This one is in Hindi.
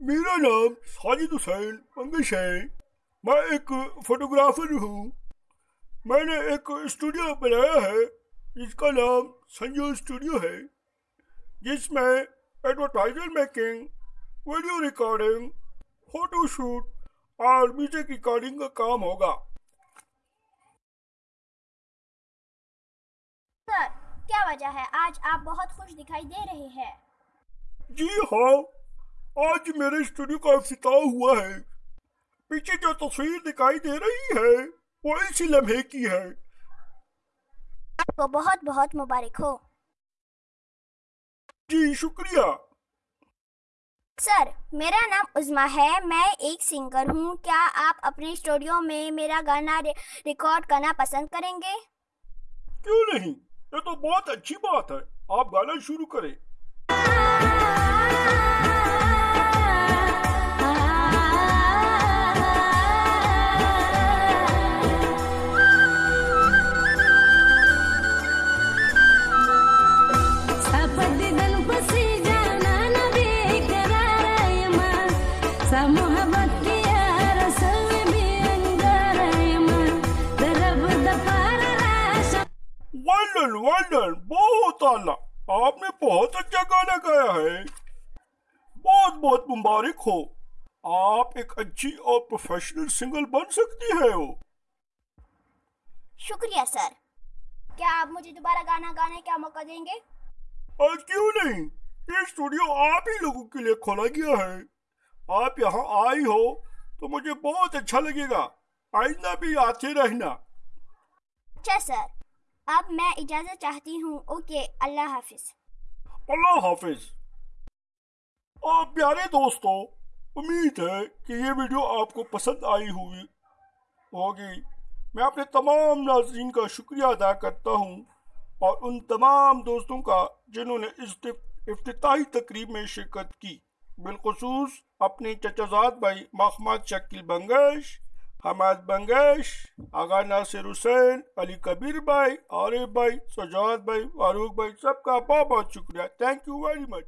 मेरा नाम साजिद हुसैन मंगश है। मैं एक फोटोग्राफर हूँ। मैंने एक स्टूडियो बनाया है जिसका नाम संजू स्टूडियो है जिसमें advertiser making video recording photo shoot और म्यूज़िक रिकॉर्डिंग का काम होगा। सर क्या वजह है? आज आप बहुत खुश दिखाई दे रहे हैं। जी हाँ आज मेरे स्टूडियो का अफ्ताह हुआ है। पीछे जो तस्वीर दिखाई दे रही है वो इसी लम्हे की है। आपको बहुत बहुत मुबारक हो। जी शुक्रिया। सर मेरा नाम उज़मा है। मैं एक सिंगर हूँ। क्या आप अपने स्टूडियो में मेरा गाना रि रिकॉर्ड करना पसंद करेंगे? क्यों नहीं? ये तो बहुत अच्छी बात है। आप गाना शुरू करें। वेल वेल बहुत आला। आपने बहुत अच्छा गाना गाया है। बहुत बहुत मुबारक हो। आप एक अच्छी और प्रोफेशनल सिंगर बन सकती है हो शुक्रिया सर। क्या आप मुझे दोबारा गाना गाने का मौका देंगे? और क्यों नहीं? ये स्टूडियो आप ही लोगों के लिए खोला गया है। आप यहाँ आई हो तो मुझे बहुत अच्छा लगेगा। आइंदा भी आते रहना। अच्छा सर। अब मैं इजाज़त चाहती हूँ। ओके, अल्लाह हाफिज। अल्लाह हाफिज। और प्यारे दोस्तों, उम्मीद है कि ये वीडियो आपको पसंद आई हुई होगी। मैं अपने तमाम नाजरीन का शुक्रिया अदा करता हूँ और उन तमाम दोस्तों का जिन्होंने इस इफ्ताही तकरीब में शिरकत की। बिलखसूस अपने चचाजाद भाई महमद शकील बंगश हमाद बंगेश, आगा नासिर हुसैन, अली कबीर भाई, आरिफ भाई, सजाद भाई, फारूक भाई, सबका बहुत बहुत शुक्रिया। Thank you very much